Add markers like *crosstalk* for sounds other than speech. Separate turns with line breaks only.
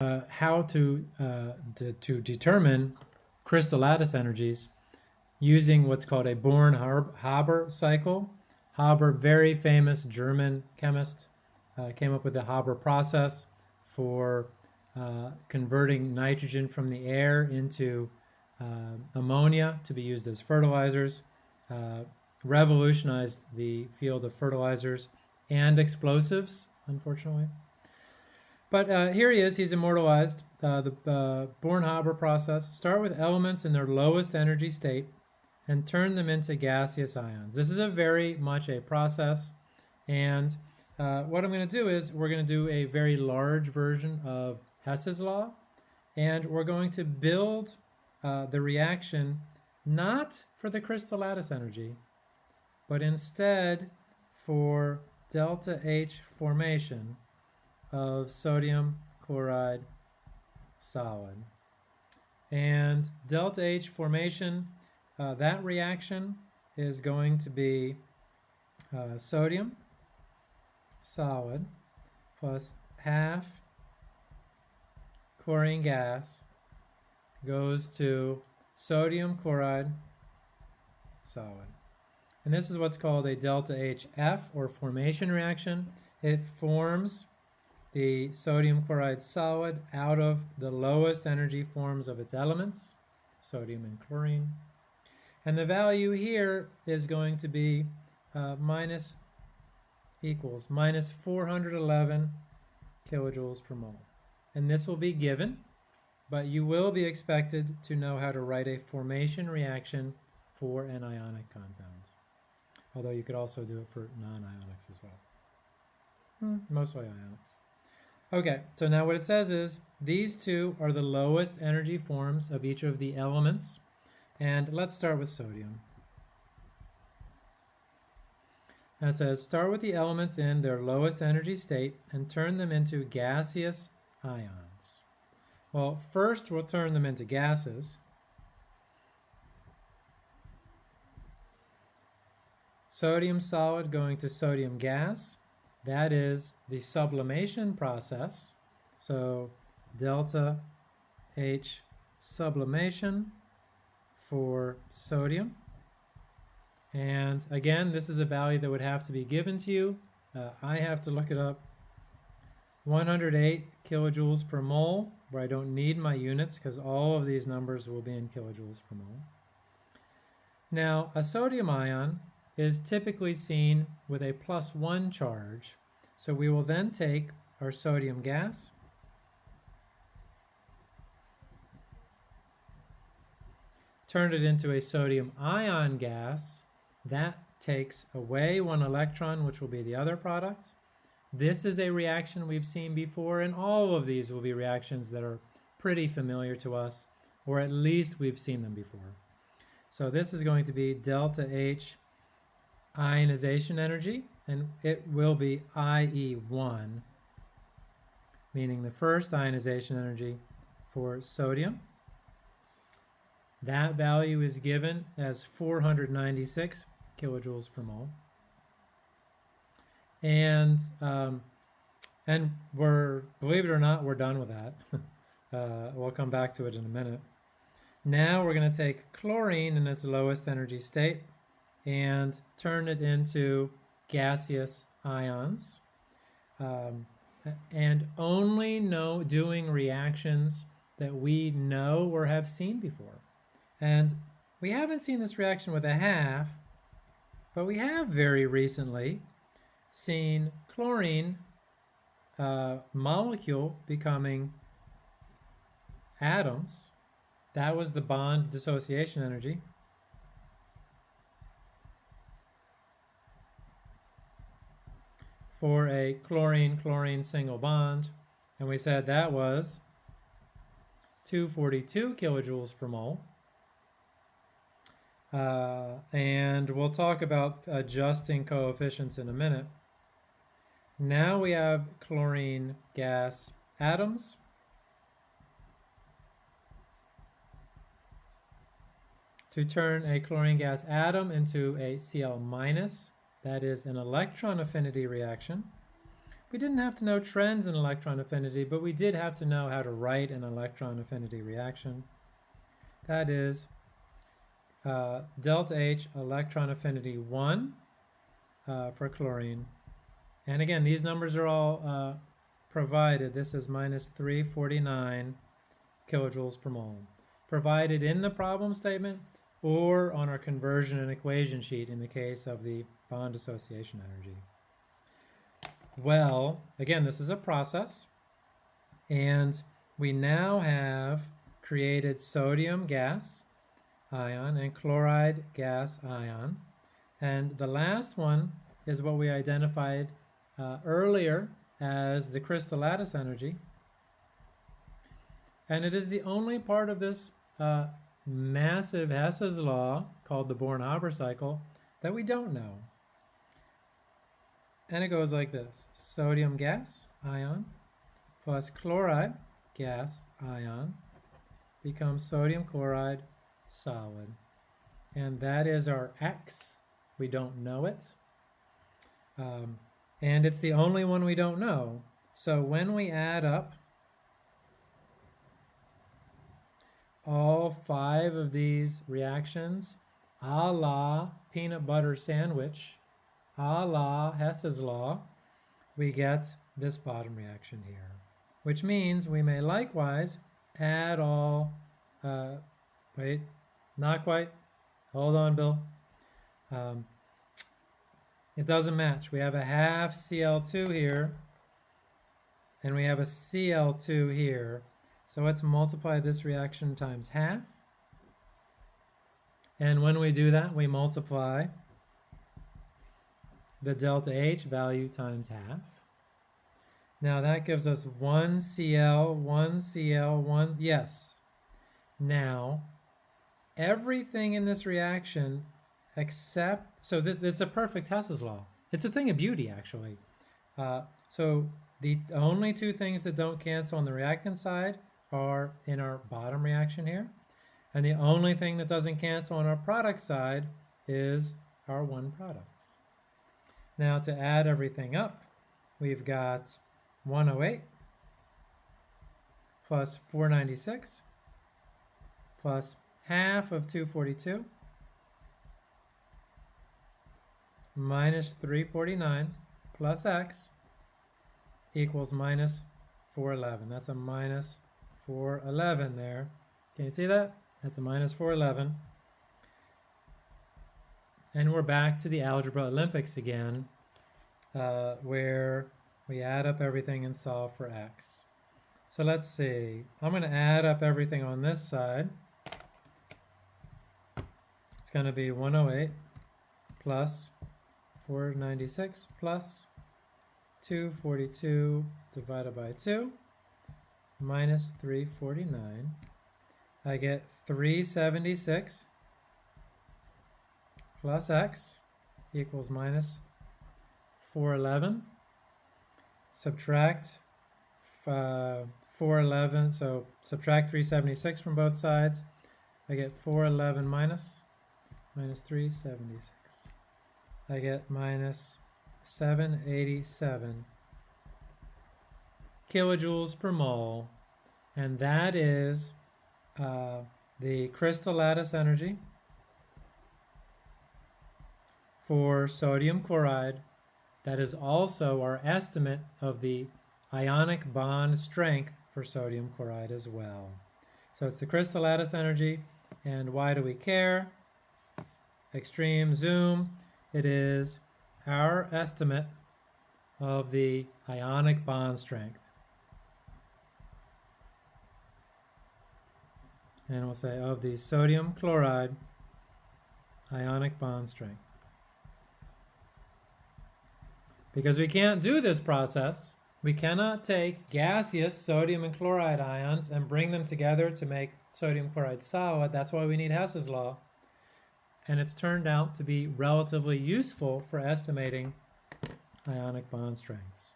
uh, how to, uh, to, determine crystal lattice energies using what's called a Born-Haber cycle. Haber, very famous German chemist, uh, came up with the Haber process for uh, converting nitrogen from the air into uh, ammonia to be used as fertilizers, uh, revolutionized the field of fertilizers and explosives, unfortunately. But uh, here he is, he's immortalized. Uh, the uh, Born-Haber process. Start with elements in their lowest energy state and turn them into gaseous ions. This is a very much a process. And uh, what I'm going to do is we're going to do a very large version of Hess's law. And we're going to build uh, the reaction not for the crystal lattice energy, but instead for delta H formation of sodium chloride solid. And delta H formation, uh, that reaction is going to be uh, sodium solid plus half chlorine gas goes to sodium chloride solid. And this is what's called a delta HF or formation reaction. It forms the sodium chloride solid out of the lowest energy forms of its elements, sodium and chlorine. And the value here is going to be uh, minus equals minus 411 kilojoules per mole. And this will be given, but you will be expected to know how to write a formation reaction for anionic compounds. Although you could also do it for non-ionics as well. Hmm, mostly ionics. Okay, so now what it says is these two are the lowest energy forms of each of the elements. And let's start with sodium. And it says start with the elements in their lowest energy state and turn them into gaseous ions. Well, first we'll turn them into gases. Sodium solid going to sodium gas. That is the sublimation process. So delta H sublimation for sodium. And again, this is a value that would have to be given to you. Uh, I have to look it up. 108 kilojoules per mole, where I don't need my units because all of these numbers will be in kilojoules per mole. Now, a sodium ion is typically seen with a plus one charge. So we will then take our sodium gas, turn it into a sodium ion gas. That takes away one electron, which will be the other product. This is a reaction we've seen before, and all of these will be reactions that are pretty familiar to us, or at least we've seen them before. So this is going to be delta H ionization energy, and it will be IE1, meaning the first ionization energy for sodium. That value is given as 496 kilojoules per mole. And um, and we're, believe it or not, we're done with that. *laughs* uh, we'll come back to it in a minute. Now we're going to take chlorine in its lowest energy state, and turn it into gaseous ions. Um, and only know doing reactions that we know or have seen before. And we haven't seen this reaction with a half, but we have very recently seen chlorine uh, molecule becoming atoms. That was the bond dissociation energy. For a chlorine-chlorine single bond, and we said that was 242 kilojoules per mole. Uh, and we'll talk about adjusting coefficients in a minute. Now we have chlorine gas atoms. To turn a chlorine gas atom into a Cl minus that is an electron affinity reaction. we didn't have to know trends in electron affinity, but we did have to know how to write an electron affinity reaction. That is uh, delta H electron affinity 1 uh, for chlorine. And again, these numbers are all uh, provided. This is minus 349 kilojoules per mole. Provided in the problem statement or on our conversion and equation sheet in the case of the bond dissociation energy. Well, again, this is a process, and we now have created sodium gas ion and chloride gas ion. And the last one is what we identified uh, earlier as the crystal lattice energy. And it is the only part of this uh, massive Hess's law called the Born-Haber cycle that we don't know. And it goes like this. Sodium gas ion plus chloride gas ion becomes sodium chloride solid. And that is our X. We don't know it. Um, and it's the only one we don't know. So when we add up all five of these reactions, a la peanut butter sandwich, a la Hess's law, we get this bottom reaction here, which means we may likewise add all, uh, wait, not quite, hold on, Bill. Um, it doesn't match. We have a half Cl2 here, and we have a Cl2 here. So let's multiply this reaction times half. And when we do that, we multiply the delta H value times half. Now that gives us 1 Cl, 1 Cl, 1, yes. Now, everything in this reaction except, so this, is a perfect Hess's law. It's a thing of beauty, actually. Uh, so the only two things that don't cancel on the reactant side are in our bottom reaction here. And the only thing that doesn't cancel on our product side is our one product. Now to add everything up, we've got 108 plus 496 plus half of 242 minus 349 plus x equals minus 411. That's a minus 411 there. Can you see that? That's a minus 411. And we're back to the Algebra Olympics again, uh, where we add up everything and solve for x. So let's see. I'm going to add up everything on this side. It's going to be 108 plus 496 plus 242 divided by 2 minus 349. I get 376 plus x equals minus 411. Subtract uh, 411, so subtract 376 from both sides. I get 411 minus, minus 376. I get minus 787 kilojoules per mole, and that is uh, the crystal lattice energy for sodium chloride. That is also our estimate of the ionic bond strength for sodium chloride as well. So it's the crystal lattice energy, and why do we care? Extreme zoom, it is our estimate of the ionic bond strength. And we'll say of the sodium chloride ionic bond strength. Because we can't do this process, we cannot take gaseous sodium and chloride ions and bring them together to make sodium chloride solid. That's why we need Hess's law. And it's turned out to be relatively useful for estimating ionic bond strengths.